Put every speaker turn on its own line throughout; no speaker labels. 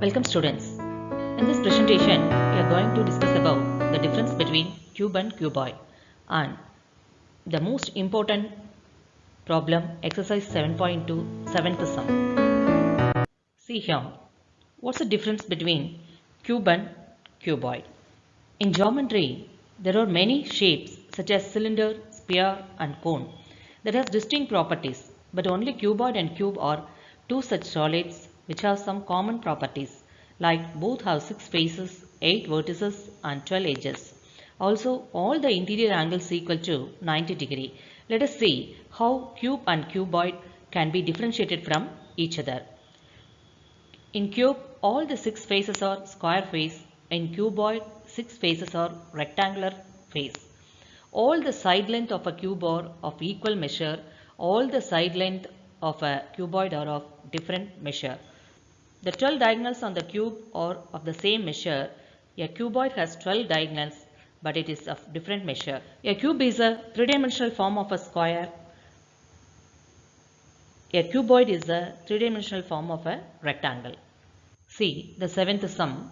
Welcome students. In this presentation, we are going to discuss about the difference between cube and cuboid and the most important problem exercise 7.2 seventh sum. See here, what's the difference between cube and cuboid? In geometry, there are many shapes such as cylinder, sphere and cone that has distinct properties but only cuboid and cube are two such solids which have some common properties like both have 6 faces, 8 vertices and 12 edges. Also all the interior angles equal to 90 degree. Let us see how cube and cuboid can be differentiated from each other. In cube all the 6 faces are square face. In cuboid 6 faces are rectangular face. All the side length of a cube are of equal measure. All the side length of a cuboid are of different measure. The 12 diagonals on the cube are of the same measure. A cuboid has 12 diagonals but it is of different measure. A cube is a three-dimensional form of a square. A cuboid is a three-dimensional form of a rectangle. See the seventh sum.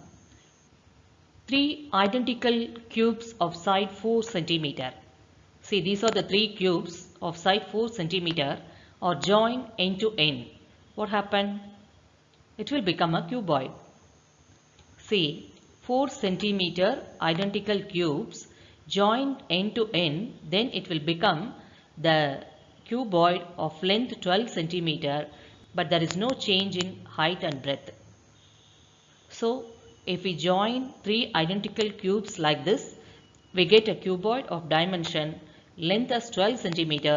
Three identical cubes of side 4 centimeter. See these are the three cubes of side 4 centimeter are joined end to end. What happened? It will become a cuboid. See 4 centimeter identical cubes joined end to end then it will become the cuboid of length 12 centimeter but there is no change in height and breadth. So if we join three identical cubes like this we get a cuboid of dimension length as 12 centimeter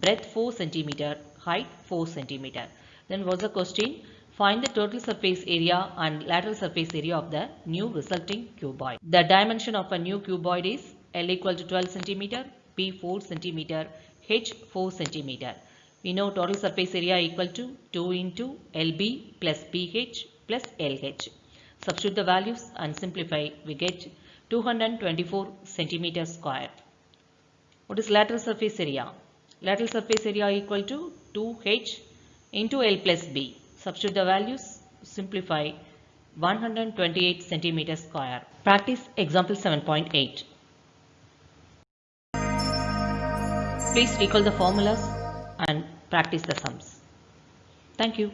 breadth 4 centimeter height 4 centimeter. Then what's the question? Find the total surface area and lateral surface area of the new resulting cuboid. The dimension of a new cuboid is L equal to 12 cm, B 4 cm, H 4 cm. We know total surface area equal to 2 into LB plus BH plus LH. Substitute the values and simplify. We get 224 centimeter square. What is lateral surface area? Lateral surface area equal to 2H into L plus B. Substitute the values, simplify 128 centimeter square. Practice example 7.8. Please recall the formulas and practice the sums. Thank you.